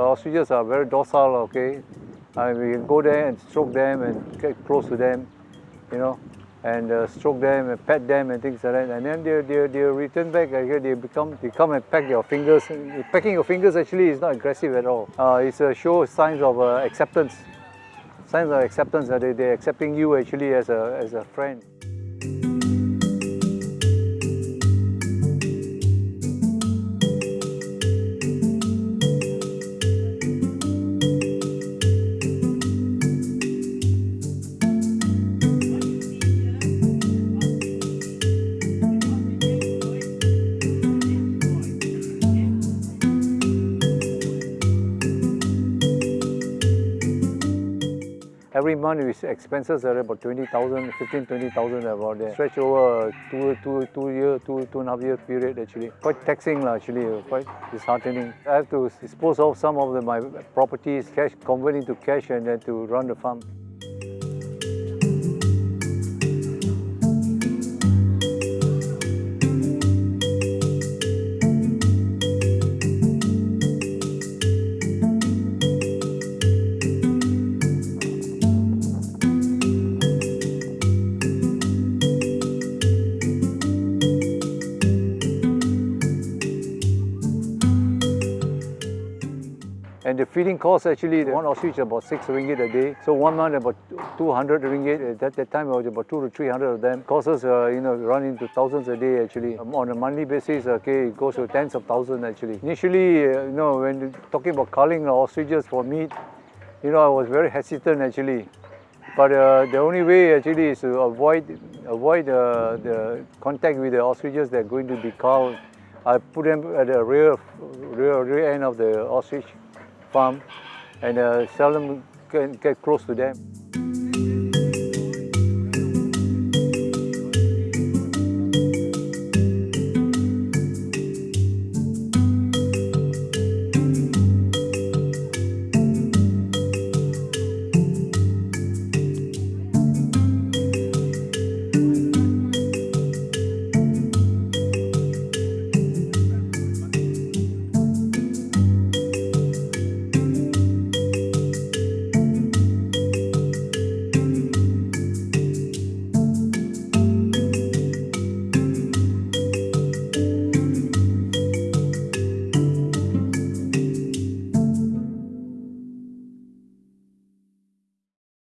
ostriches are very docile, okay? Uh, we can go there and stroke them and get close to them, you know, and uh, stroke them and pet them and things like that. And then they, they, they return back, okay, they become, they come and peck your fingers. Pecking your fingers actually is not aggressive at all. Uh, it's a show signs of uh, acceptance. Signs of acceptance that they, they're accepting you actually as a, as a friend. Every month his expenses are about 20,000, 15, 20,000 about there. Stretch over two, two, two year, two, two and a half year period actually. Quite taxing actually, uh, quite disheartening. I have to dispose of some of the, my properties, cash, convert into cash and then to run the farm. And the feeding cost actually, one ostrich about six ringgit a day. So one month about 200 ringgit. At that time it was about two to 300 of them. Costs us, uh, you know, run into thousands a day actually. Um, on a monthly basis, okay, it goes to tens of thousands actually. Initially, uh, you know, when talking about culling ostriches for meat, you know, I was very hesitant actually. But uh, the only way actually is to avoid avoid uh, the contact with the ostriches that are going to be culled. I put them at the rear, rear, rear end of the ostrich farm and uh, seldom get, get close to them.